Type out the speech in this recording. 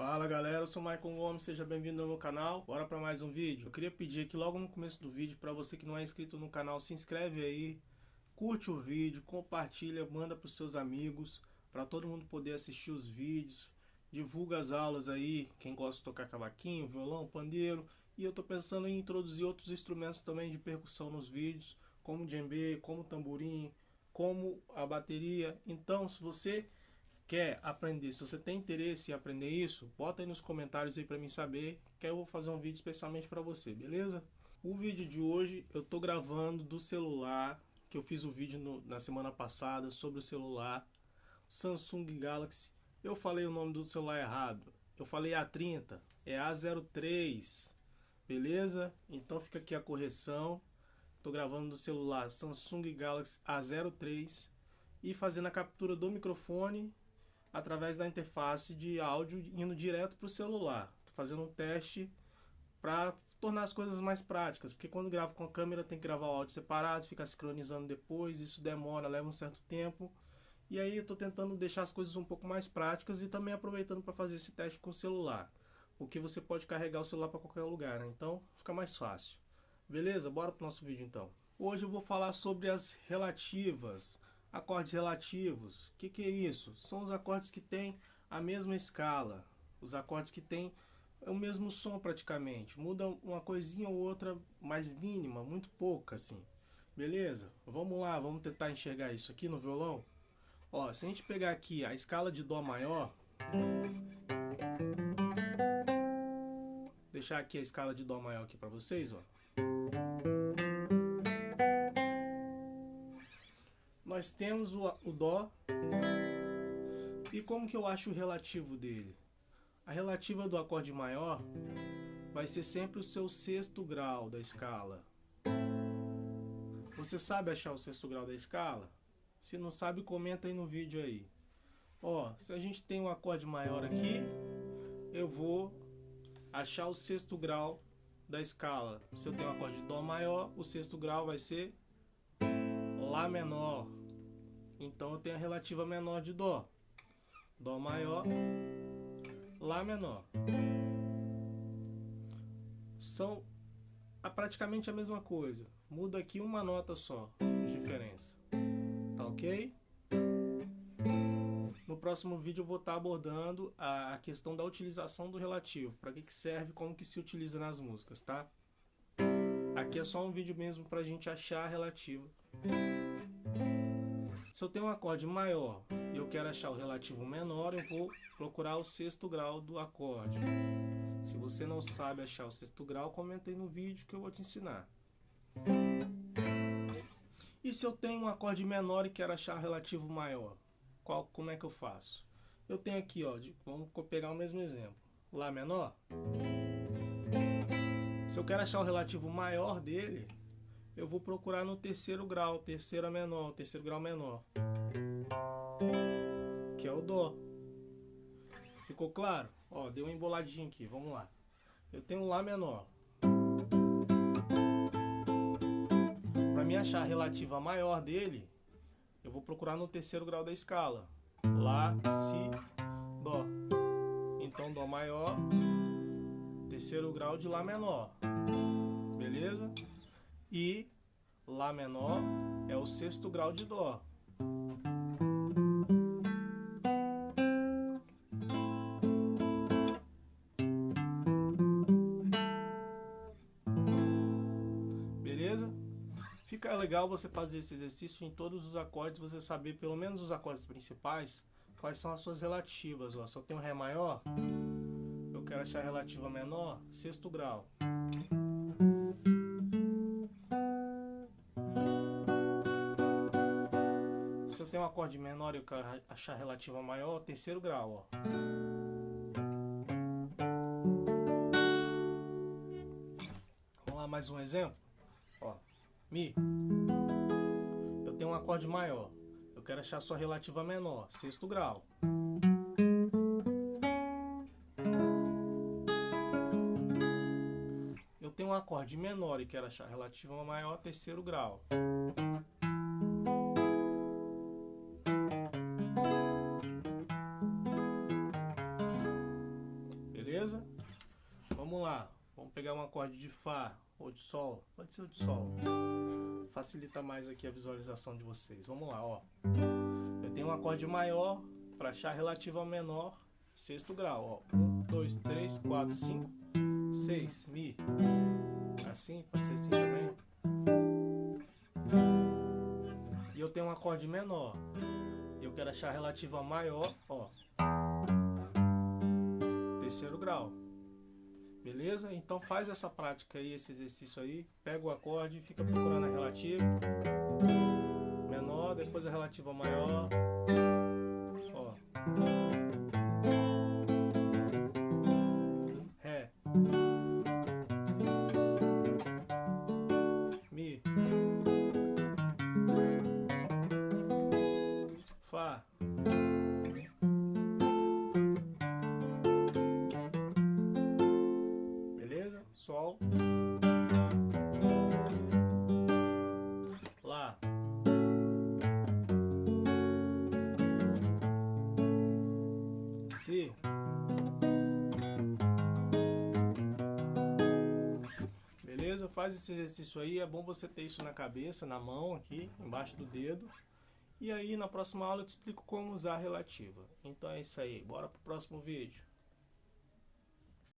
Fala galera, eu sou o Michael Gomes, seja bem-vindo ao meu canal. Bora para mais um vídeo. Eu queria pedir aqui logo no começo do vídeo para você que não é inscrito no canal, se inscreve aí, curte o vídeo, compartilha, manda para os seus amigos, para todo mundo poder assistir os vídeos. Divulga as aulas aí, quem gosta de tocar cavaquinho, violão, pandeiro. E eu tô pensando em introduzir outros instrumentos também de percussão nos vídeos, como djembe, como tamborim, como a bateria. Então, se você quer aprender, se você tem interesse em aprender isso, bota aí nos comentários aí para mim saber, que eu vou fazer um vídeo especialmente para você, beleza? O vídeo de hoje eu tô gravando do celular, que eu fiz o vídeo no, na semana passada sobre o celular Samsung Galaxy. Eu falei o nome do celular errado. Eu falei A30, é A03. Beleza? Então fica aqui a correção. Tô gravando do celular Samsung Galaxy A03 e fazendo a captura do microfone através da interface de áudio indo direto para o celular. Estou fazendo um teste para tornar as coisas mais práticas, porque quando gravo com a câmera tem que gravar o áudio separado, ficar sincronizando depois, isso demora, leva um certo tempo. E aí eu estou tentando deixar as coisas um pouco mais práticas e também aproveitando para fazer esse teste com o celular. Porque você pode carregar o celular para qualquer lugar, né? Então fica mais fácil. Beleza? Bora para o nosso vídeo então. Hoje eu vou falar sobre as relativas, Acordes relativos, o que, que é isso? São os acordes que têm a mesma escala, os acordes que têm o mesmo som praticamente, muda uma coisinha ou outra mais mínima, muito pouca assim. Beleza? Vamos lá, vamos tentar enxergar isso aqui no violão. Ó, se a gente pegar aqui a escala de Dó maior, deixar aqui a escala de Dó maior aqui para vocês, ó. Nós temos o, o Dó. E como que eu acho o relativo dele? A relativa do acorde maior vai ser sempre o seu sexto grau da escala. Você sabe achar o sexto grau da escala? Se não sabe, comenta aí no vídeo aí. Ó, se a gente tem um acorde maior aqui, eu vou achar o sexto grau da escala. Se eu tenho um acorde de Dó maior, o sexto grau vai ser Lá menor. Então eu tenho a relativa menor de Dó. Dó maior, Lá menor. São praticamente a mesma coisa. Muda aqui uma nota só de diferença. Tá ok? No próximo vídeo eu vou estar abordando a questão da utilização do relativo. Para que, que serve, como que se utiliza nas músicas, tá? Aqui é só um vídeo mesmo para a gente achar a relativa. Se eu tenho um acorde maior e eu quero achar o relativo menor, eu vou procurar o sexto grau do acorde. Se você não sabe achar o sexto grau, comenta aí no vídeo que eu vou te ensinar. E se eu tenho um acorde menor e quero achar o relativo maior? Qual, como é que eu faço? Eu tenho aqui, ó, de, vamos pegar o mesmo exemplo. Lá menor. Se eu quero achar o relativo maior dele, eu vou procurar no terceiro grau, terceira menor, terceiro grau menor. Que é o Dó. Ficou claro? Ó, deu uma emboladinha aqui, vamos lá. Eu tenho um Lá menor. Para me achar a relativa maior dele, eu vou procurar no terceiro grau da escala. Lá, Si, Dó. Então Dó maior, terceiro grau de Lá menor. Beleza? E Lá menor é o sexto grau de Dó. Beleza? Fica legal você fazer esse exercício em todos os acordes, você saber pelo menos os acordes principais, quais são as suas relativas. Ó. Se eu tenho Ré maior, eu quero achar a relativa menor, sexto grau. Acorde menor e eu quero achar relativa maior, terceiro grau, ó. Vamos lá, mais um exemplo. Ó, Mi. Eu tenho um acorde maior. Eu quero achar sua relativa menor, sexto grau. Eu tenho um acorde menor e quero achar relativa maior, terceiro grau. Pegar um acorde de Fá ou de Sol. Pode ser o de Sol. Facilita mais aqui a visualização de vocês. Vamos lá, ó. Eu tenho um acorde maior para achar relativa menor, sexto grau, ó. Um, dois, três, quatro, cinco, seis, Mi. Assim, pode ser assim também. E eu tenho um acorde menor. Eu quero achar relativa maior, ó. Terceiro grau. Beleza? Então faz essa prática aí, esse exercício aí. Pega o acorde fica procurando a relativa. Menor, depois a relativa maior. Ó. Beleza? Faz esse exercício aí. É bom você ter isso na cabeça, na mão aqui, embaixo do dedo. E aí na próxima aula eu te explico como usar a relativa. Então é isso aí. Bora pro próximo vídeo.